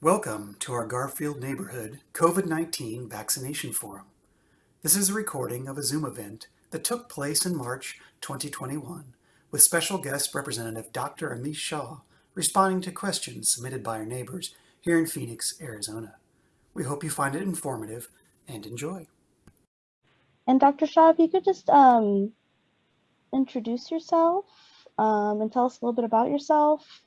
Welcome to our Garfield Neighborhood COVID-19 Vaccination Forum. This is a recording of a Zoom event that took place in March 2021 with special guest representative Dr. Amish Shah responding to questions submitted by our neighbors here in Phoenix, Arizona. We hope you find it informative and enjoy. And Dr. Shah, if you could just um, introduce yourself um, and tell us a little bit about yourself.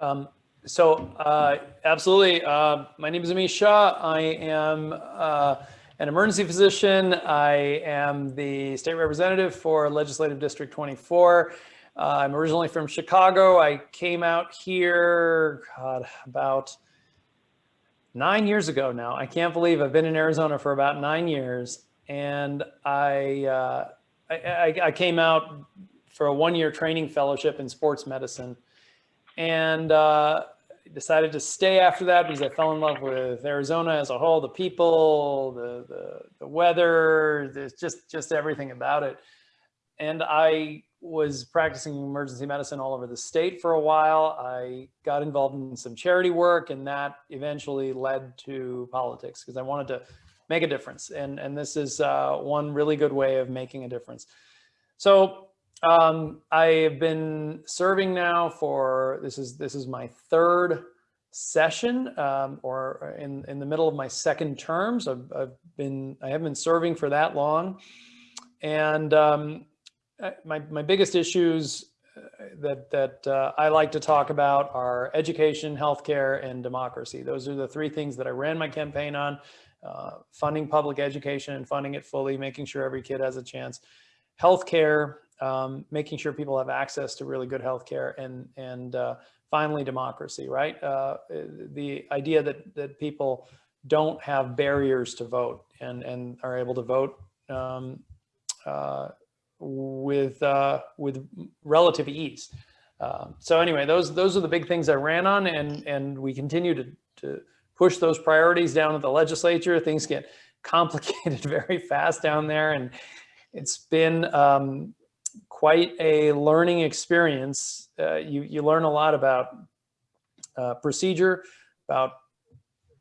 Um, so uh, absolutely, uh, my name is Amish Shah. I am uh, an emergency physician. I am the state representative for Legislative District 24. Uh, I'm originally from Chicago. I came out here, God, about nine years ago now. I can't believe I've been in Arizona for about nine years. And I, uh, I, I, I came out for a one-year training fellowship in sports medicine. And uh, decided to stay after that because I fell in love with Arizona as a whole, the people, the, the, the weather, there's just, just everything about it. And I was practicing emergency medicine all over the state for a while. I got involved in some charity work and that eventually led to politics because I wanted to make a difference. And, and this is uh, one really good way of making a difference. So um, I have been serving now for, this is, this is my third session um, or in, in the middle of my second terms. I've, I've been, I haven't been serving for that long. And um, my, my biggest issues uh, that, that uh, I like to talk about are education, healthcare, and democracy. Those are the three things that I ran my campaign on, uh, funding public education and funding it fully, making sure every kid has a chance. Healthcare, um, making sure people have access to really good healthcare and, and uh, finally democracy, right? Uh, the idea that, that people don't have barriers to vote and, and are able to vote um, uh, with, uh, with relative ease. Um, so anyway, those, those are the big things I ran on and, and we continue to, to push those priorities down at the legislature. Things get complicated very fast down there and it's been um, quite a learning experience. Uh, you, you learn a lot about uh, procedure, about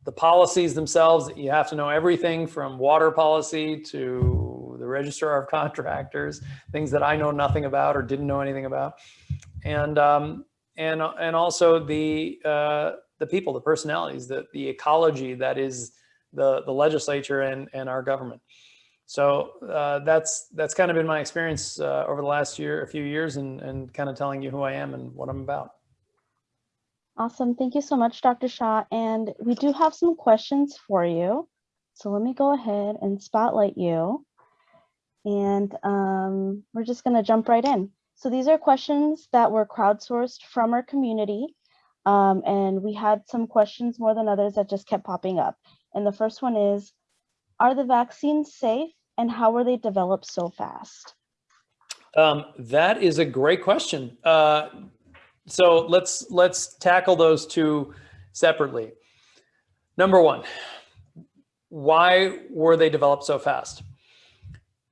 the policies themselves. You have to know everything from water policy to the registrar of contractors, things that I know nothing about or didn't know anything about. And, um, and, and also the, uh, the people, the personalities, the, the ecology that is the, the legislature and, and our government. So uh, that's that's kind of been my experience uh, over the last year, a few years, and, and kind of telling you who I am and what I'm about. Awesome. Thank you so much, Dr. Shah. And we do have some questions for you. So let me go ahead and spotlight you. And um, we're just going to jump right in. So these are questions that were crowdsourced from our community. Um, and we had some questions more than others that just kept popping up. And the first one is, are the vaccines safe and how were they developed so fast? Um, that is a great question. Uh, so let's let's tackle those two separately. Number one, why were they developed so fast?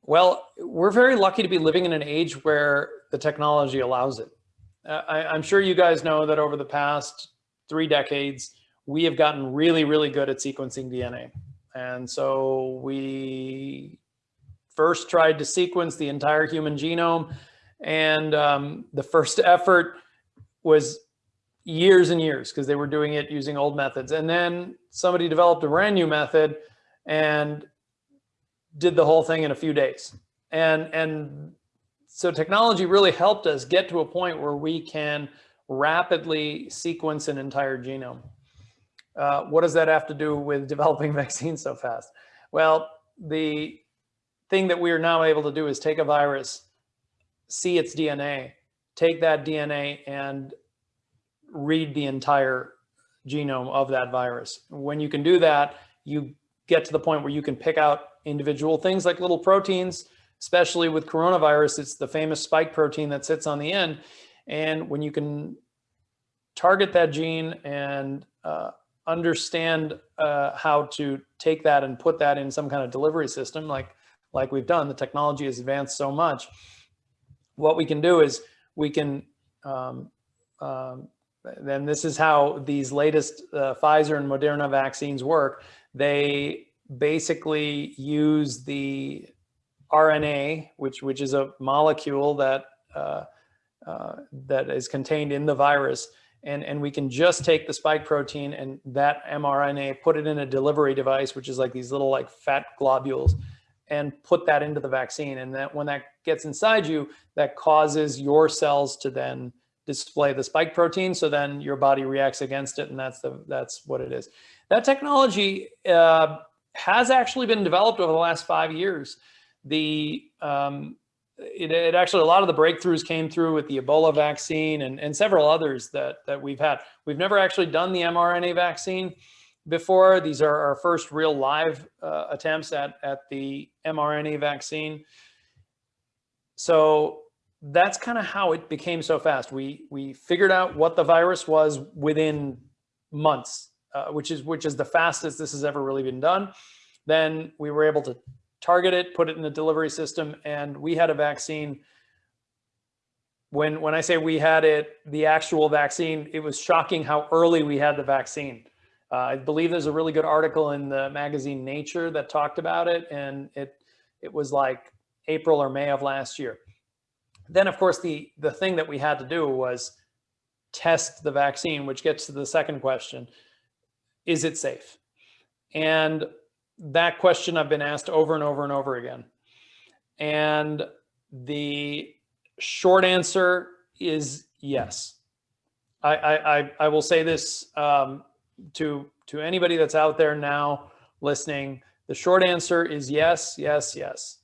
Well, we're very lucky to be living in an age where the technology allows it. Uh, I, am sure you guys know that over the past three decades, we have gotten really, really good at sequencing DNA. And so we first tried to sequence the entire human genome. And um, the first effort was years and years because they were doing it using old methods. And then somebody developed a brand new method and did the whole thing in a few days. And, and so technology really helped us get to a point where we can rapidly sequence an entire genome. Uh, what does that have to do with developing vaccines so fast? Well, the thing that we are now able to do is take a virus, see its DNA, take that DNA and read the entire genome of that virus. When you can do that, you get to the point where you can pick out individual things like little proteins, especially with coronavirus, it's the famous spike protein that sits on the end. And when you can target that gene and uh, understand uh, how to take that and put that in some kind of delivery system like like we've done the technology has advanced so much what we can do is we can um, um, then this is how these latest uh, Pfizer and Moderna vaccines work. They basically use the RNA, which which is a molecule that uh, uh, that is contained in the virus, and and we can just take the spike protein and that mRNA, put it in a delivery device, which is like these little like fat globules, and put that into the vaccine. And that when that gets inside you, that causes your cells to then display the spike protein. So then your body reacts against it, and that's the that's what it is. That technology uh, has actually been developed over the last five years. The um, it, it, actually a lot of the breakthroughs came through with the Ebola vaccine and, and several others that that we've had. We've never actually done the mRNA vaccine before. These are our first real live uh, attempts at at the mRNA vaccine. So that's kind of how it became so fast. We we figured out what the virus was within months, uh, which is which is the fastest this has ever really been done. Then we were able to target it, put it in the delivery system, and we had a vaccine. When when I say we had it, the actual vaccine, it was shocking how early we had the vaccine. Uh, I believe there's a really good article in the magazine Nature that talked about it, and it it was like April or May of last year. Then, of course, the the thing that we had to do was test the vaccine, which gets to the second question: Is it safe? And that question I've been asked over and over and over again. And the short answer is yes. I, I, I will say this um, to, to anybody that's out there now listening. The short answer is yes, yes, yes.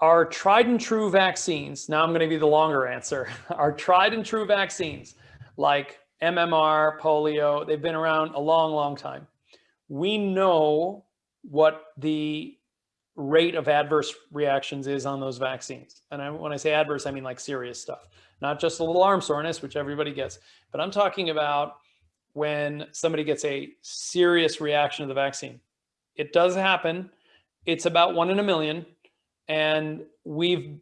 Our tried and true vaccines, now I'm going to be the longer answer. Our tried and true vaccines like MMR, polio, they've been around a long, long time we know what the rate of adverse reactions is on those vaccines. And I, when I say adverse, I mean like serious stuff, not just a little arm soreness, which everybody gets, but I'm talking about when somebody gets a serious reaction to the vaccine. It does happen. It's about one in a million. And we've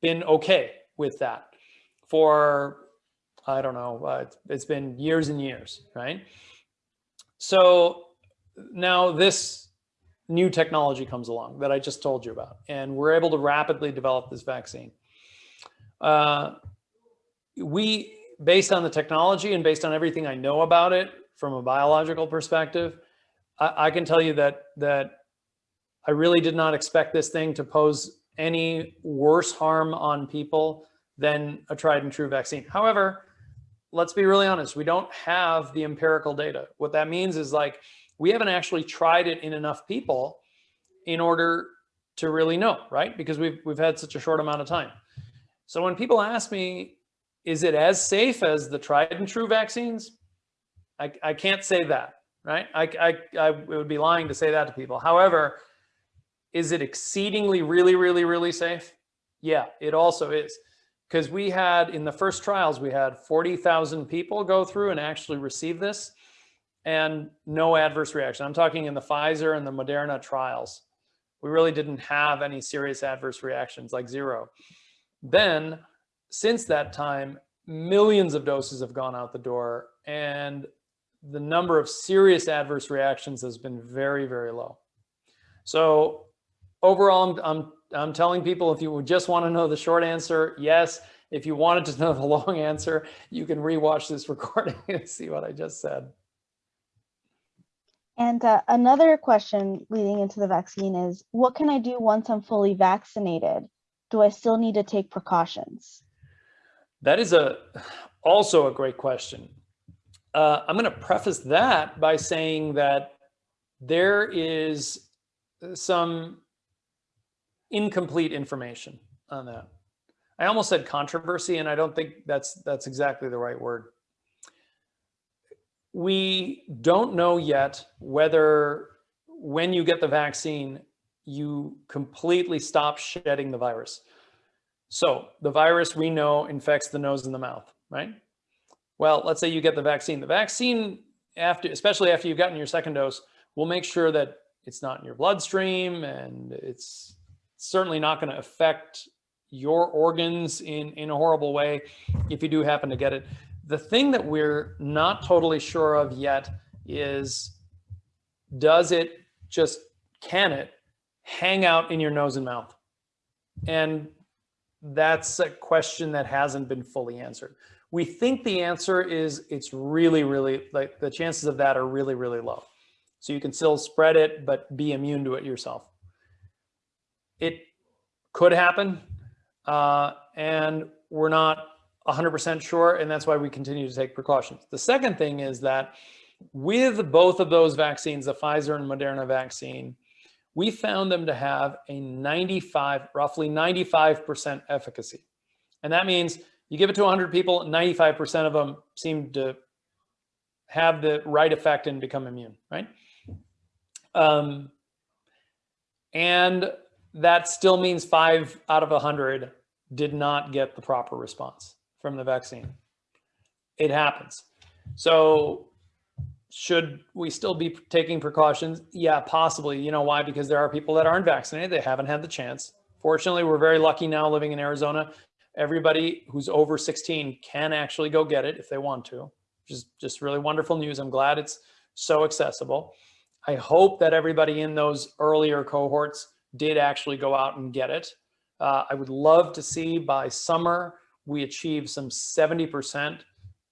been okay with that for, I don't know, uh, it's been years and years, right? So now this new technology comes along that I just told you about, and we're able to rapidly develop this vaccine. Uh, we, based on the technology and based on everything I know about it from a biological perspective, I, I can tell you that that I really did not expect this thing to pose any worse harm on people than a tried and true vaccine. However, let's be really honest, we don't have the empirical data. What that means is like, we haven't actually tried it in enough people in order to really know, right? Because we've, we've had such a short amount of time. So when people ask me, is it as safe as the tried and true vaccines? I, I can't say that, right? I, I, I would be lying to say that to people. However, is it exceedingly really, really, really safe? Yeah, it also is because we had in the first trials, we had 40,000 people go through and actually receive this and no adverse reaction. I'm talking in the Pfizer and the Moderna trials. We really didn't have any serious adverse reactions, like zero. Then, since that time, millions of doses have gone out the door and the number of serious adverse reactions has been very, very low. So overall, I'm, I'm I'm telling people if you just want to know the short answer, yes. If you wanted to know the long answer, you can rewatch this recording and see what I just said. And uh, another question leading into the vaccine is, what can I do once I'm fully vaccinated? Do I still need to take precautions? That is a also a great question. Uh, I'm going to preface that by saying that there is some incomplete information on that. I almost said controversy, and I don't think that's that's exactly the right word. We don't know yet whether when you get the vaccine, you completely stop shedding the virus. So the virus we know infects the nose and the mouth, right? Well, let's say you get the vaccine. The vaccine, after, especially after you've gotten your second dose, will make sure that it's not in your bloodstream and it's certainly not going to affect your organs in, in a horrible way if you do happen to get it. The thing that we're not totally sure of yet is does it just, can it hang out in your nose and mouth? And that's a question that hasn't been fully answered. We think the answer is it's really, really, like the chances of that are really, really low. So you can still spread it, but be immune to it yourself. It could happen, uh, and we're not 100% sure, and that's why we continue to take precautions. The second thing is that with both of those vaccines, the Pfizer and Moderna vaccine, we found them to have a 95, roughly 95% efficacy. And that means you give it to 100 people, 95% of them seem to have the right effect and become immune, right? Um, and that still means five out of 100 did not get the proper response from the vaccine. It happens. So should we still be taking precautions? Yeah, possibly. You know why? Because there are people that aren't vaccinated. They haven't had the chance. Fortunately, we're very lucky now living in Arizona. Everybody who's over 16 can actually go get it if they want to, which is just really wonderful news. I'm glad it's so accessible. I hope that everybody in those earlier cohorts did actually go out and get it. Uh, I would love to see by summer we achieve some 70%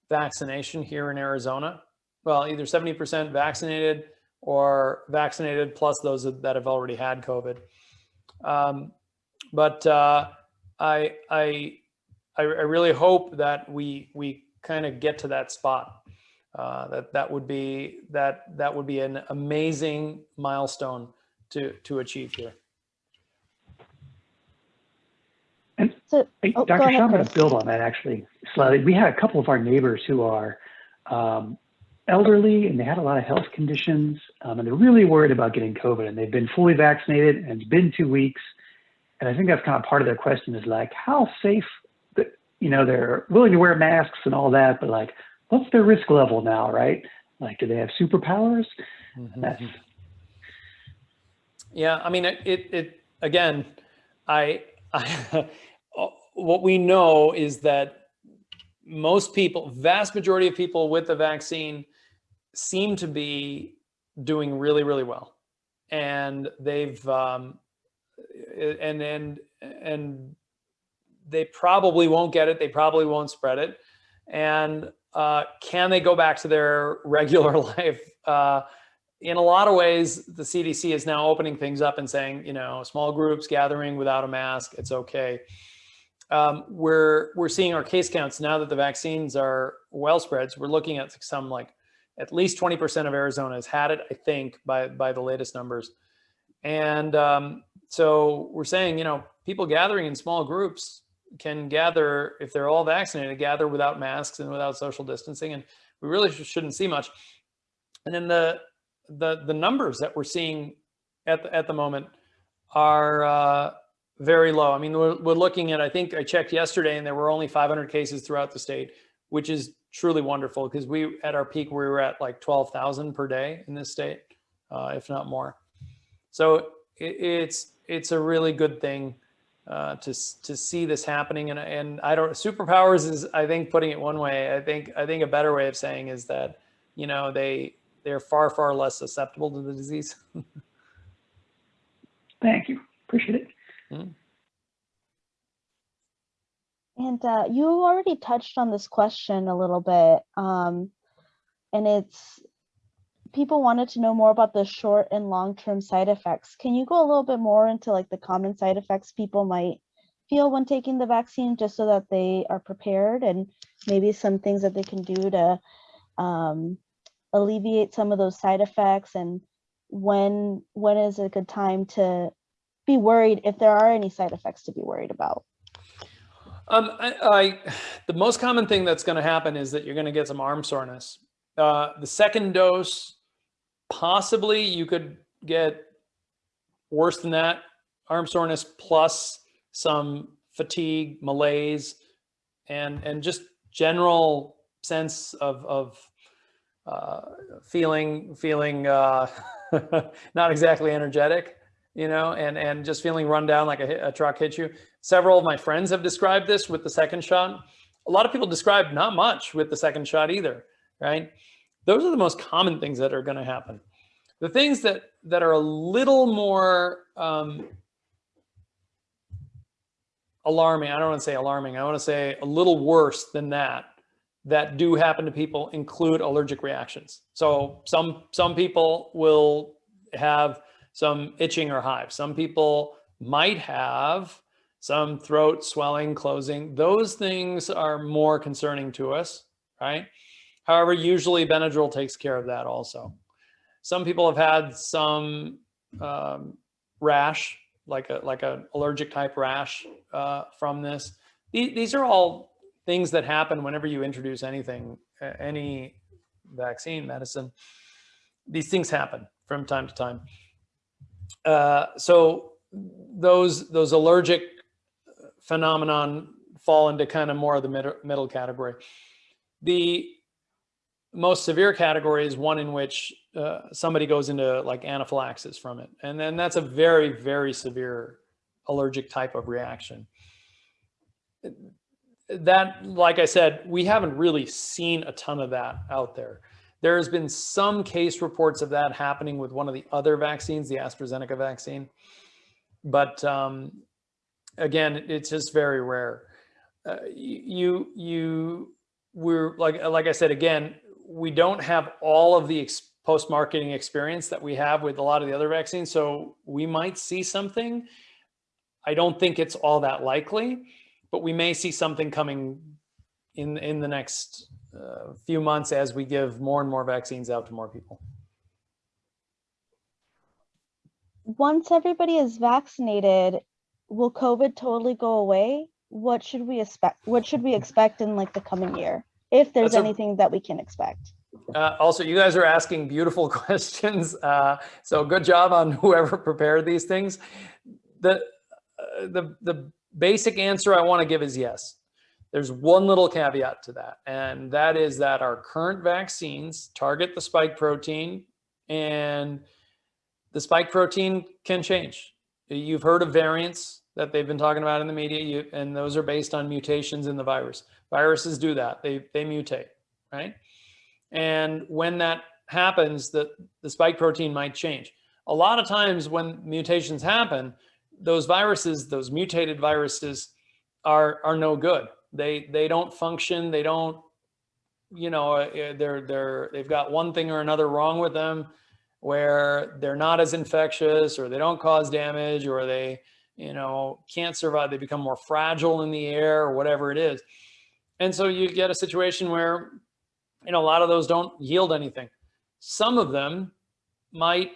vaccination here in Arizona well, either 70% vaccinated or vaccinated plus those that have already had COVID. Um, but uh, I, I, I really hope that we, we kind of get to that spot. Uh, that that would be that that would be an amazing milestone to to achieve here. And So, Hey, Oh, Dr. ahead, Shah, I'm going to build on that actually slightly. We had a couple of our neighbors who are um, elderly and they had a lot of health conditions um, and they're really worried about getting COVID and they've been fully vaccinated and it's been two weeks. And I think that's kind of part of their question is like, how safe, the, you know, they're willing to wear masks and all that, but like, what's their risk level now, right? Like, do they have superpowers? That's, Yeah, I mean, it, it, it again, I, I, what we know is that most people, vast majority of people with the vaccine seem to be doing really, really well. And they've, um, and, and, and they probably won't get it. They probably won't spread it. And uh, can they go back to their regular life? Uh, in a lot of ways, the CDC is now opening things up and saying, you know, small groups gathering without a mask, it's okay. Um, we're we're seeing our case counts now that the vaccines are well spread. We're looking at some like at least 20% of Arizona has had it, I think, by by the latest numbers. And um, so we're saying, you know, people gathering in small groups can gather if they're all vaccinated, gather without masks and without social distancing, and we really sh shouldn't see much. And then the the the numbers that we're seeing at the, at the moment are uh, very low. I mean, we're, we're looking at, I think I checked yesterday and there were only 500 cases throughout the state, which is truly wonderful because we, at our peak, we were at like 12,000 per day in this state, uh, if not more. So it, it's, it's a really good thing uh, to, to see this happening. And, and I don't, superpowers is, I think, putting it one way, I think, I think a better way of saying is that, you know, they, they're far, far less susceptible to the disease. thank you. Appreciate it. And uh, you already touched on this question a little bit, um, and it's people wanted to know more about the short and long-term side effects. Can you go a little bit more into like the common side effects people might feel when taking the vaccine, just so that they are prepared, and maybe some things that they can do to um, alleviate some of those side effects, and when when is a good time to be worried if there are any side effects to be worried about? Um, I, I, the most common thing that's going to happen is that you're going to get some arm soreness. Uh, the second dose, possibly you could get worse than that, arm soreness plus some fatigue, malaise, and and just general sense of of uh, feeling feeling uh, not exactly energetic. You know, and, and just feeling run down like a, a truck hit you. Several of my friends have described this with the second shot. A lot of people describe not much with the second shot either, right? Those are the most common things that are going to happen. The things that that are a little more um, alarming, I don't want to say alarming, I want to say a little worse than that, that do happen to people include allergic reactions. So some some people will have some itching or hives. Some people might have some throat swelling, closing. Those things are more concerning to us, right? However, usually Benadryl takes care of that also. Some people have had some um, rash, like a like an allergic type rash uh, from this. These, these are all things that happen whenever you introduce anything, any vaccine, medicine. These things happen from time to time. Uh, so those those allergic phenomenon fall into kind of more of the middle, middle category. The most severe category is one in which uh, somebody goes into like anaphylaxis from it. And then that's a very, very severe allergic type of reaction. That, like I said, we haven't really seen a ton of that out there. There has been some case reports of that happening with one of the other vaccines, the AstraZeneca vaccine. But um, again, it's just very rare. Uh, you, you, we're like, like I said, again, we don't have all of the post-marketing experience that we have with a lot of the other vaccines. So we might see something. I don't think it's all that likely, but we may see something coming in in the next uh, few months as we give more and more vaccines out to more people. Once everybody is vaccinated, will COVID totally go away? What should we expect? What should we expect in like the coming year? If there's That's anything that we can expect. Uh, also, you guys are asking beautiful questions. Uh, so good job on whoever prepared these things. The, uh, the, the basic answer I want to give is yes. There's one little caveat to that, and that is that our current vaccines target the spike protein, and the spike protein can change. You've heard of variants that they've been talking about in the media, you, and those are based on mutations in the virus. Viruses do that; they they mutate, right? And when that happens, the, the spike protein might change. A lot of times when mutations happen, those viruses, those mutated viruses are, are no good. They, they don't function. They don't, you know, uh, they're, they're, they've got one thing or another wrong with them where they're not as infectious or they don't cause damage or they, you know, can't survive. They become more fragile in the air or whatever it is. And so you get a situation where you know, a lot of those don't yield anything. Some of them might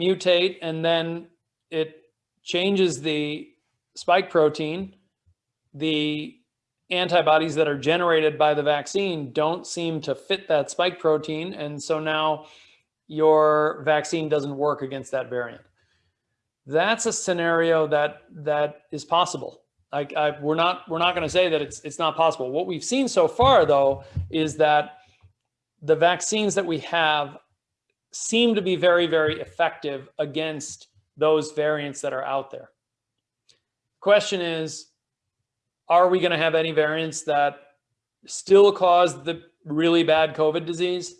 mutate and then it changes the spike protein. The antibodies that are generated by the vaccine don't seem to fit that spike protein. And so now your vaccine doesn't work against that variant. That's a scenario that that is possible. I, I, we're not we're not going to say that it's it's not possible. What we've seen so far, though, is that the vaccines that we have seem to be very very effective against those variants that are out there. Question is, are we going to have any variants that still cause the really bad COVID disease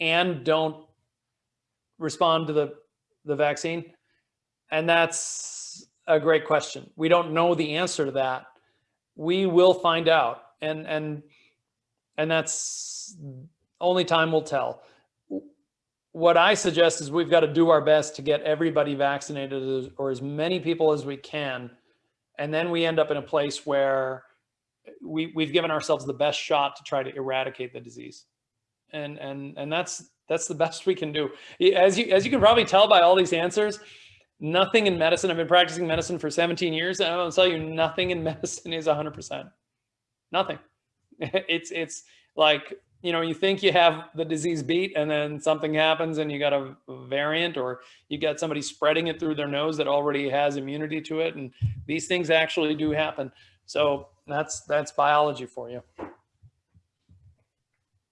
and don't respond to the the vaccine? And that's a great question. We don't know the answer to that. We will find out. And and and that's only time will tell. What I suggest is we've got to do our best to get everybody vaccinated or as many people as we can. And then we end up in a place where we, we've given ourselves the best shot to try to eradicate the disease. And and and that's that's the best we can do. As you as you can probably tell by all these answers, nothing in medicine. I've been practicing medicine for 17 years, and I'll tell you, nothing in medicine is 100%. Nothing. It's it's like you know, you think you have the disease beat, and then something happens, and you got a variant, or you got somebody spreading it through their nose that already has immunity to it, and these things actually do happen. So that's that's biology for you.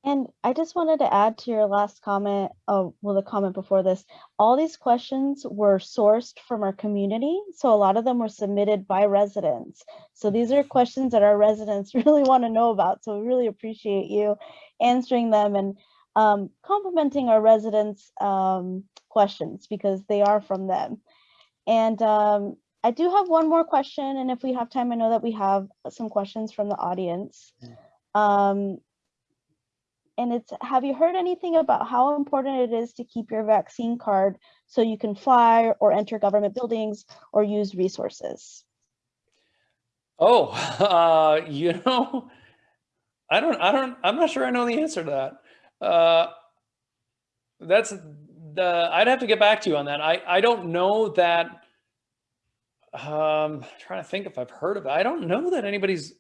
And I just wanted to add to your last comment, oh, well, the comment before this, all these questions were sourced from our community. So a lot of them were submitted by residents. So these are questions that our residents really want to know about. So we really appreciate you answering them and um, complimenting our residents' um, questions because they are from them. And um, I do have one more question. And if we have time, I know that we have some questions from the audience. Um, and it's have you heard anything about how important it is to keep your vaccine card so you can fly or enter government buildings or use resources Oh, uh, you know, I don't, I don't, I'm not sure I know the answer to that. Uh, that's the, I'd have to get back to you on that. I, I don't know that, um, trying to think if I've heard of it. I don't know that anybody's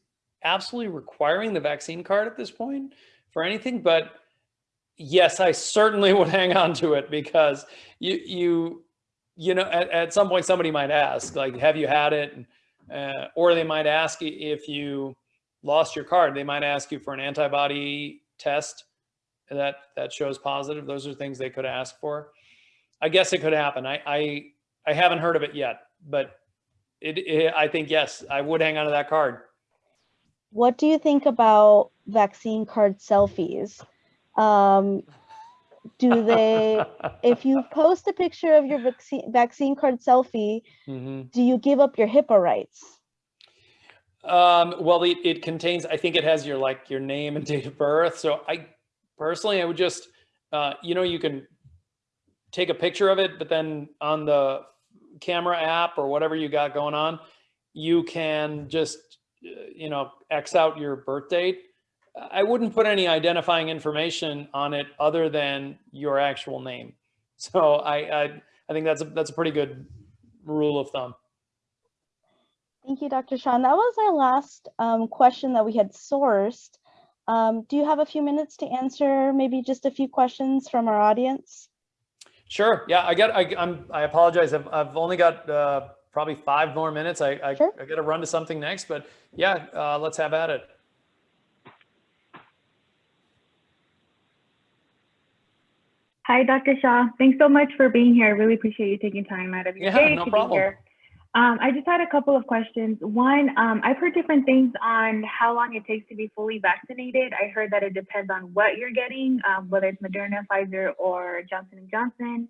absolutely requiring the vaccine card at this point for anything, but yes, I certainly would hang on to it because you, you, you know, at, at some point somebody might ask, like, have you had it? Uh, or they might ask if you lost your card, they might ask you for an antibody test that that shows positive. Those are things they could ask for. I guess it could happen. I I, I haven't heard of it yet, but it, it I think yes, I would hang on to that card. What do you think about vaccine card selfies um, do they if you post a picture of your vaccine vaccine card selfie Mhm. do you give up your HIPAA rights Um, well, it, it contains, I think it has your like your name and date of birth. So I personally, I would just, uh, you know, you can take a picture of it, but then on the camera app or whatever you got going on, you can just, you know, X out your birth date. I wouldn't put any identifying information on it other than your actual name. So I, I, I think that's a, that's a pretty good rule of thumb. Thank you, Dr. Sean. That was our last um, question that we had sourced. Um, do you have a few minutes to answer maybe just a few questions from our audience? Sure. Yeah, I got. I, I'm. I apologize. I've. I've only got uh, probably five more minutes. I. I, Sure. I got to run to something next, but yeah, uh, let's have at it. Hi, Dr. Shah. Thanks so much for being here. I really appreciate you taking time out of your Yeah, day no to problem. be here. Um, I just had a couple of questions. One, um, I've heard different things on how long it takes to be fully vaccinated. I heard that it depends on what you're getting, um, whether it's Moderna, Pfizer, or Johnson and Johnson.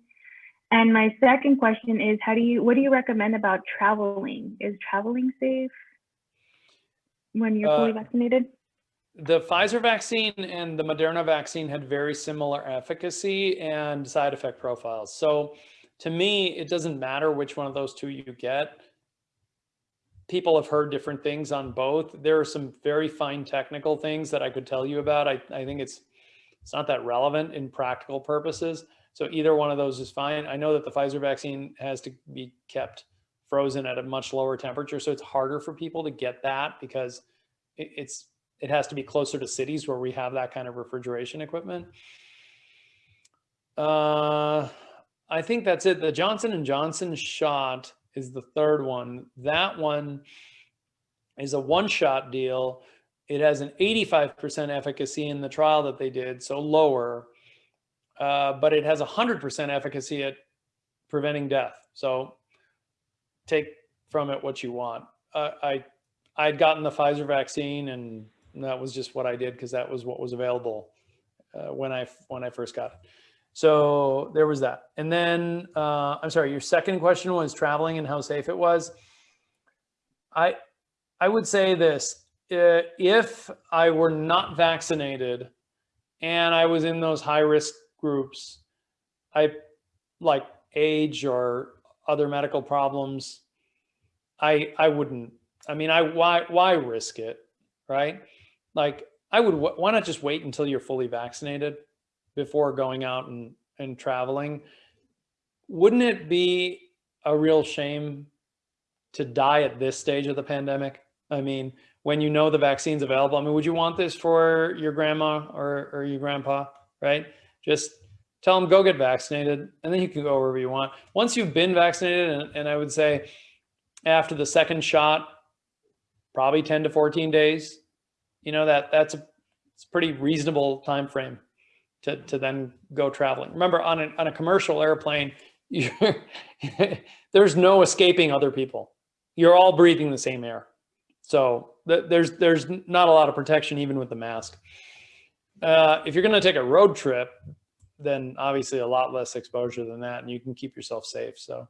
And my second question is, how do you, what do you recommend about traveling? Is traveling safe when you're fully Uh, vaccinated? The Pfizer vaccine and the Moderna vaccine had very similar efficacy and side effect profiles. So to me, it doesn't matter which one of those two you get. People have heard different things on both. There are some very fine technical things that I could tell you about. I, I think it's it's not that relevant in practical purposes. So either one of those is fine. I know that the Pfizer vaccine has to be kept frozen at a much lower temperature, so it's harder for people to get that because it, it's it has to be closer to cities where we have that kind of refrigeration equipment. Uh, I think that's it. The Johnson and Johnson shot is the third one. That one is a one-shot deal. It has an 85% efficacy in the trial that they did, so lower, uh, but it has 100% efficacy at preventing death. So take from it what you want. Uh, I I'd gotten the Pfizer vaccine, and that was just what I did because that was what was available uh, when I when I first got it. So there was that. And then uh, I'm sorry, your second question was traveling and how safe it was. I I would say this: uh, if I were not vaccinated and I was in those high risk groups, I like age or other medical problems, I I wouldn't. I mean, I why why risk it, right? Like I would. Why not just wait until you're fully vaccinated before going out and and traveling? Wouldn't it be a real shame to die at this stage of the pandemic? I mean, when you know the vaccine's available. I mean, would you want this for your grandma or or your grandpa, right? Just tell them go get vaccinated, and then you can go wherever you want. Once you've been vaccinated, and, and I would say after the second shot, probably 10 to 14 days. You know, that that's a It's a pretty reasonable time frame to, to then go traveling. Remember, on a, on a commercial airplane, there's no escaping other people. You're all breathing the same air. So th- there's there's not a lot of protection even with the mask. Uh, if you're going to take a road trip, then obviously a lot less exposure than that, and you can keep yourself safe. So,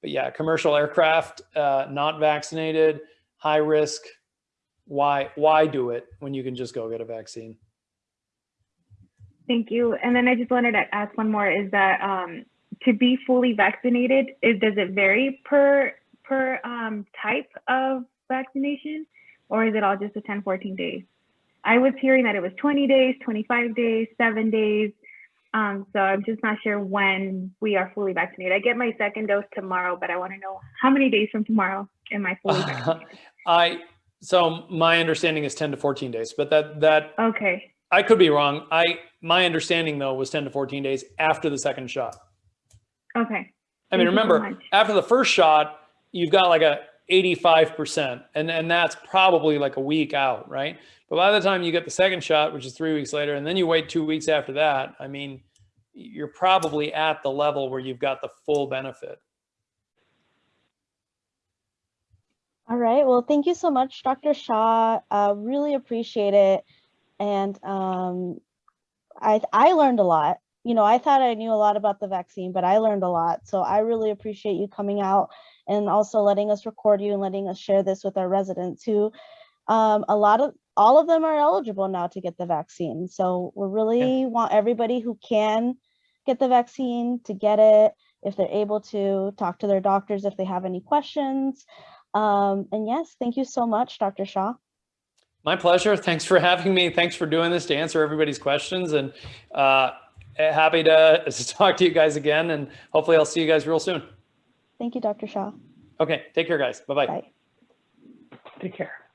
but yeah, commercial aircraft, uh, not vaccinated, high risk. Why why do it when you can just go get a vaccine? Thank you. And then I just wanted to ask one more is that um, to be fully vaccinated, is, does it vary per, per um, type of vaccination or is it all just a 10, 14 days? I was hearing that it was 20 days, 25 days, seven days. Um, so I'm just not sure when we are fully vaccinated. I get my second dose tomorrow, but I want to know how many days from tomorrow am I fully vaccinated? I so my understanding is 10 to 14 days, but that that Okay. I could be wrong. I my understanding though was 10 to 14 days after the second shot. Okay. I Thank mean, you so remember, after the first shot, you've got like a 85%, and, and that's probably like a week out, right? But by the time you get the second shot, which is three weeks later, and then you wait two weeks after that, I mean, you're probably at the level where you've got the full benefit. All right. Well, thank you so much, Dr. Shah. Uh, really appreciate it. And um, I I learned a lot. You know, I thought I knew a lot about the vaccine, but I learned a lot. So I really appreciate you coming out and also letting us record you and letting us share this with our residents who um, a lot of all of them are eligible now to get the vaccine. So we really want everybody who can get the vaccine to get it if they're able to talk to their doctors if they have any questions. Um, and yes, thank you so much, Dr. Shah. My pleasure. Thanks for having me. Thanks for doing this to answer everybody's questions, and uh, happy to, to talk to you guys again. And hopefully, I'll see you guys real soon. Thank you, Dr. Shah. Okay, take care, guys. Bye bye. Bye. Take care.